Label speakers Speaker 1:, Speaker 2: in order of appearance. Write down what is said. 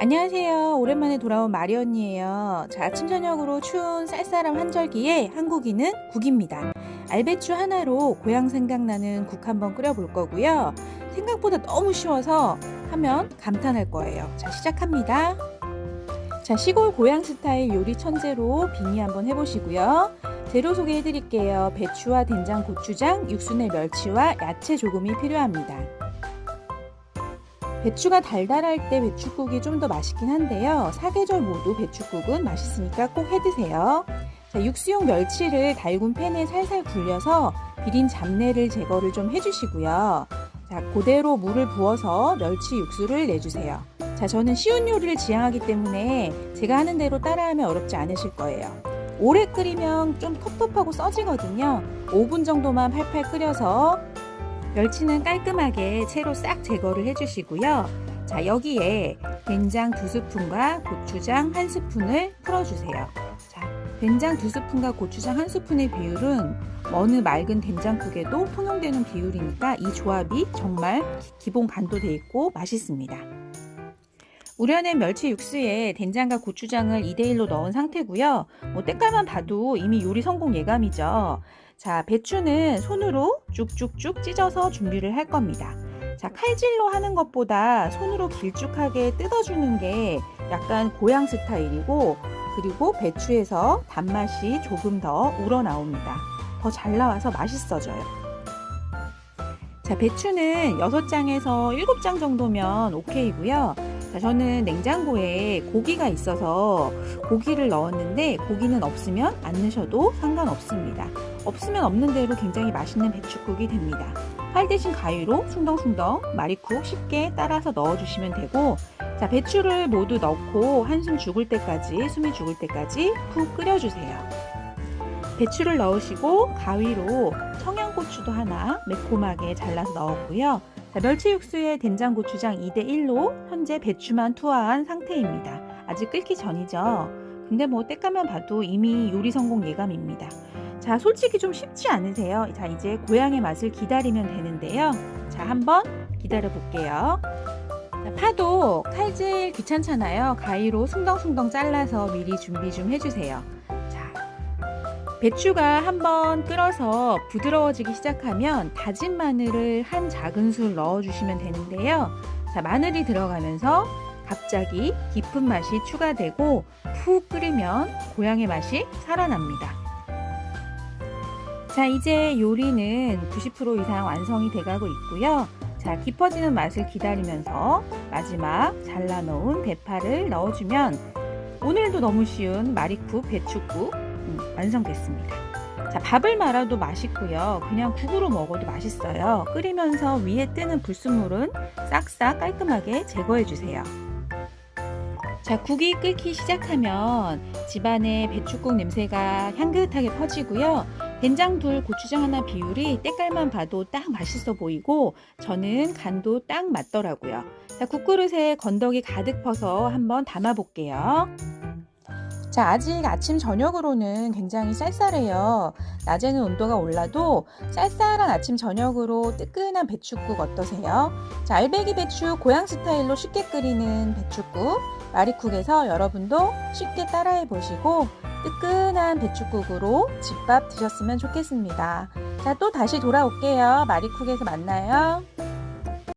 Speaker 1: 안녕하세요. 오랜만에 돌아온 마리 언니예요. 자, 아침 저녁으로 추운 쌀쌀한 환절기에 한국인은 국입니다. 알배추 하나로 고향 생각나는 국 한번 끓여볼 거고요. 생각보다 너무 쉬워서 하면 감탄할 거예요. 자, 시작합니다. 자, 시골 고향 스타일 요리 천재로 빙의 한번 해보시고요. 재료 소개해 드릴게요. 배추와 된장, 고추장, 육순의 멸치와 야채 조금이 필요합니다. 배추가 달달할 때 배추국이 좀 더 맛있긴 한데요. 사계절 모두 배추국은 맛있으니까 꼭 해드세요. 자, 육수용 멸치를 달군 팬에 살살 굴려서 비린 잡내를 제거를 좀 해주시고요. 자, 그대로 물을 부어서 멸치 육수를 내주세요. 자, 저는 쉬운 요리를 지향하기 때문에 제가 하는 대로 따라하면 어렵지 않으실 거예요. 오래 끓이면 좀 텁텁하고 써지거든요. 5분 정도만 팔팔 끓여서 멸치는 깔끔하게 채로 싹 제거를 해주시고요. 자 여기에 된장 두 스푼과 고추장 한 스푼을 풀어주세요. 자 된장 두 스푼과 고추장 한 스푼의 비율은 어느 맑은 된장국에도 통용되는 비율이니까 이 조합이 정말 기본 간도 돼 있고 맛있습니다. 우려낸 멸치 육수에 된장과 고추장을 2대1로 넣은 상태고요. 뭐 때깔만 봐도 이미 요리 성공 예감이죠. 자, 배추는 손으로 쭉쭉쭉 찢어서 준비를 할 겁니다. 자, 칼질로 하는 것보다 손으로 길쭉하게 뜯어주는 게 약간 고향 스타일이고 그리고 배추에서 단맛이 조금 더 우러나옵니다. 더 잘 나와서 맛있어져요. 자, 배추는 6장에서 7장 정도면 오케이고요. 자, 저는 냉장고에 고기가 있어서 고기를 넣었는데 고기는 없으면 안 넣으셔도 상관없습니다. 없으면 없는 대로 굉장히 맛있는 배추국이 됩니다. 팔 대신 가위로 숭덩숭덩 마리쿡 쉽게 따라서 넣어주시면 되고 자 배추를 모두 넣고 한숨 죽을 때까지 숨이 죽을 때까지 푹 끓여주세요. 배추를 넣으시고 가위로 청양고추도 하나 매콤하게 잘라서 넣었고요. 자, 멸치 육수에 된장 고추장 2대1로 현재 배추만 투하한 상태입니다. 아직 끓기 전이죠. 근데 뭐 때까만 봐도 이미 요리 성공 예감입니다. 자, 솔직히 좀 쉽지 않으세요? 자, 이제 고향의 맛을 기다리면 되는데요. 자, 한번 기다려 볼게요. 자, 파도 칼질 귀찮잖아요. 가위로 숭덩숭덩 잘라서 미리 준비 좀 해주세요. 자, 배추가 한번 끓어서 부드러워지기 시작하면 다진 마늘을 한 작은 술 넣어주시면 되는데요. 자, 마늘이 들어가면서 갑자기 깊은 맛이 추가되고 푹 끓이면 고향의 맛이 살아납니다. 자 이제 요리는 90% 이상 완성이 돼가고 있고요 자 깊어지는 맛을 기다리면서 마지막 잘라놓은 대파를 넣어주면 오늘도 너무 쉬운 마리국 배추국 음, 완성됐습니다. 자 밥을 말아도 맛있고요. 그냥 국으로 먹어도 맛있어요. 끓이면서 위에 뜨는 불순물은 싹싹 깔끔하게 제거해 주세요. 자 국이 끓기 시작하면 집안에 배추국 냄새가 향긋하게 퍼지고요. 된장 둘, 고추장 하나 비율이 때깔만 봐도 딱 맛있어 보이고 저는 간도 딱 맞더라고요. 자, 국그릇에 건더기 가득 퍼서 한번 담아 볼게요. 자, 아직 아침 저녁으로는 굉장히 쌀쌀해요. 낮에는 온도가 올라도 쌀쌀한 아침 저녁으로 뜨끈한 배추국 어떠세요? 자, 알배기 배추 고향 스타일로 쉽게 끓이는 배추국 마리쿡에서 여러분도 쉽게 따라해 보시고 뜨끈한 배추국으로 집밥 드셨으면 좋겠습니다. 자, 또 다시 돌아올게요. 마리쿡에서 만나요.